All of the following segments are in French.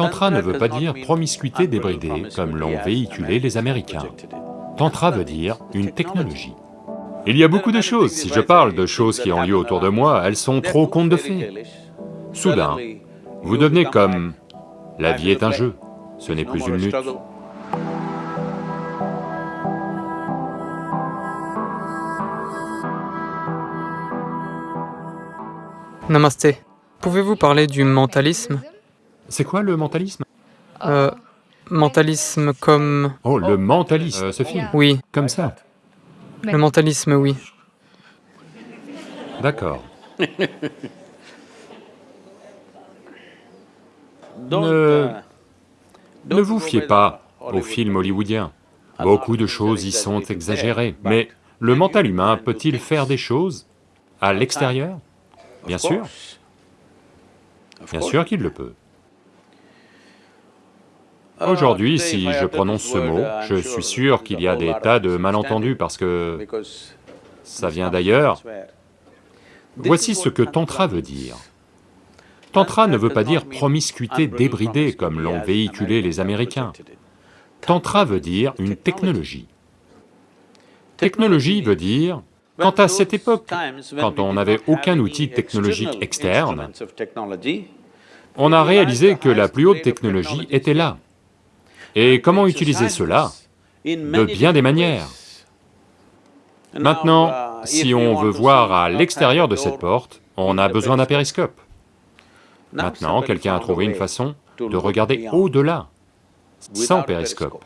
Tantra ne veut pas dire promiscuité débridée comme l'ont véhiculé les Américains. Tantra veut dire une technologie. Il y a beaucoup de choses, si je parle de choses qui ont lieu autour de moi, elles sont trop contes de fées. Soudain, vous devenez comme... La vie est un jeu, ce n'est plus une lutte. Namasté. Pouvez-vous parler du mentalisme? C'est quoi le mentalisme Euh... Mentalisme comme... Oh, le mentalisme, euh, ce film. Oui, Comme ça. Le mentalisme, oui. D'accord. Ne... ne vous fiez pas aux films hollywoodiens. Beaucoup de choses y sont exagérées, mais le mental humain peut-il faire des choses à l'extérieur? Bien sûr. Bien sûr qu'il le peut. Aujourd'hui, si je prononce ce mot, je suis sûr qu'il y a des tas de malentendus parce que ça vient d'ailleurs. Voici ce que Tantra veut dire. Tantra ne veut pas dire promiscuité débridée comme l'ont véhiculé les Américains. Tantra veut dire une technologie. Technologie veut dire, quant à cette époque, quand on n'avait aucun outil technologique externe, on a réalisé que la plus haute technologie était là. Et comment utiliser cela De bien des manières. Maintenant, si on veut voir à l'extérieur de cette porte, on a besoin d'un périscope. Maintenant, quelqu'un a trouvé une façon de regarder au-delà, sans périscope,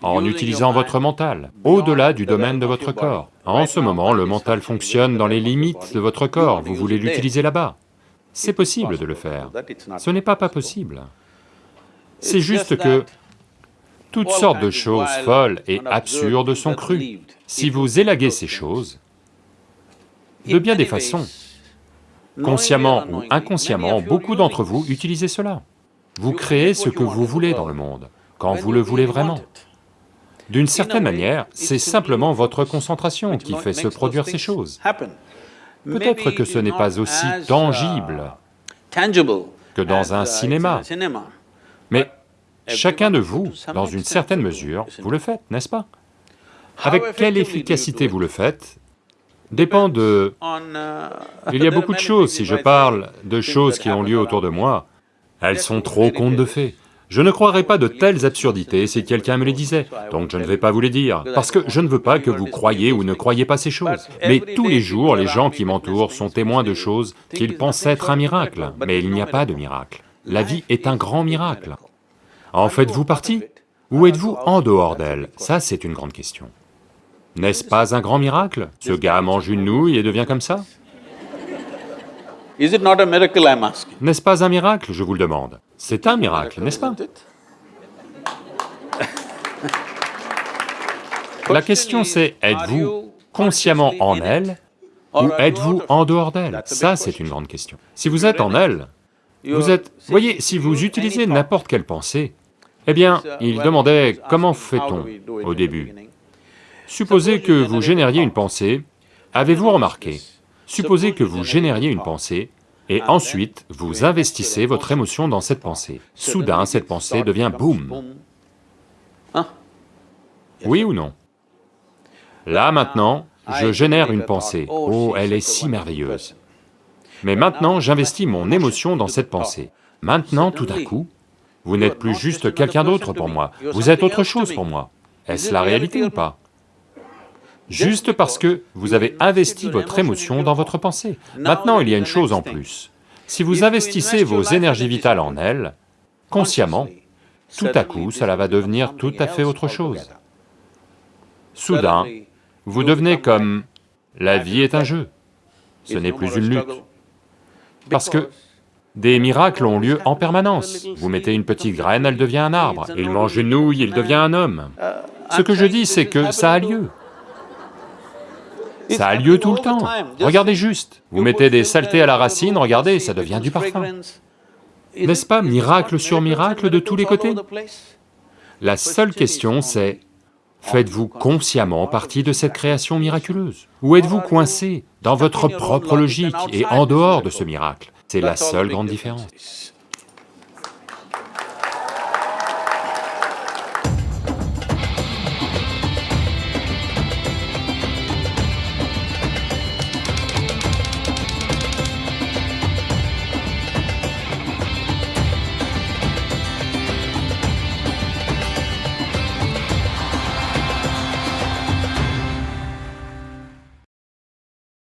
en utilisant votre mental, au-delà du domaine de votre corps. En ce moment, le mental fonctionne dans les limites de votre corps, vous voulez l'utiliser là-bas. C'est possible de le faire, ce n'est pas pas possible. C'est juste que toutes sortes de choses folles et absurdes sont crues. Si vous élaguez ces choses, de bien des façons, consciemment ou inconsciemment, beaucoup d'entre vous utilisez cela. Vous créez ce que vous voulez dans le monde, quand vous le voulez vraiment. D'une certaine manière, c'est simplement votre concentration qui fait se produire ces choses. Peut-être que ce n'est pas aussi tangible que dans un cinéma, mais chacun de vous, dans une certaine mesure, vous le faites, n'est-ce pas? Avec quelle efficacité vous le faites? Dépend de... Il y a beaucoup de choses, si je parle de choses qui ont lieu autour de moi, elles sont trop contes de fées. Je ne croirais pas de telles absurdités si quelqu'un me les disait, donc je ne vais pas vous les dire, parce que je ne veux pas que vous croyiez ou ne croyiez pas ces choses. Mais tous les jours, les gens qui m'entourent sont témoins de choses qu'ils pensent être un miracle, mais il n'y a pas de miracle. La vie est un grand miracle. En faites-vous partie Ou êtes-vous en dehors d'elle? Ça, c'est une grande question. N'est-ce pas un grand miracle? Ce gars mange une nouille et devient comme ça? N'est-ce pas un miracle, je vous le demande. C'est un miracle, n'est-ce pas? La question c'est, êtes-vous consciemment en elle ou êtes-vous en dehors d'elle? Ça, c'est une grande question. Si vous êtes en elle, vous êtes... Voyez, si vous utilisez n'importe quelle pensée, eh bien, il demandait comment fait-on au début. Supposez que vous génériez une pensée, avez-vous remarqué? Supposez que vous génériez une pensée, et ensuite vous investissez votre émotion dans cette pensée. Soudain, cette pensée devient boum. Oui ou non? Là maintenant, je génère une pensée, oh, elle est si merveilleuse. Mais maintenant, j'investis mon émotion dans cette pensée. Maintenant, tout d'un coup, vous n'êtes plus juste quelqu'un d'autre pour moi, vous êtes autre chose pour moi. Est-ce la réalité ou pas? Juste parce que vous avez investi votre émotion dans votre pensée. Maintenant, il y a une chose en plus. Si vous investissez vos énergies vitales en elle, consciemment, tout à coup, cela va devenir tout à fait autre chose. Soudain, vous devenez comme... La vie est un jeu, ce n'est plus une lutte. Parce que des miracles ont lieu en permanence. Vous mettez une petite graine, elle devient un arbre. Il mange une nouille, il devient un homme. Ce que je dis, c'est que ça a lieu. Ça a lieu tout le temps. Regardez juste, vous mettez des saletés à la racine, regardez, ça devient du parfum. N'est-ce pas miracle sur miracle de tous les côtés? La seule question c'est, faites-vous consciemment partie de cette création miraculeuse Ou êtes-vous coincé dans votre propre logique et en dehors de ce miracle? C'est la seule grande différence.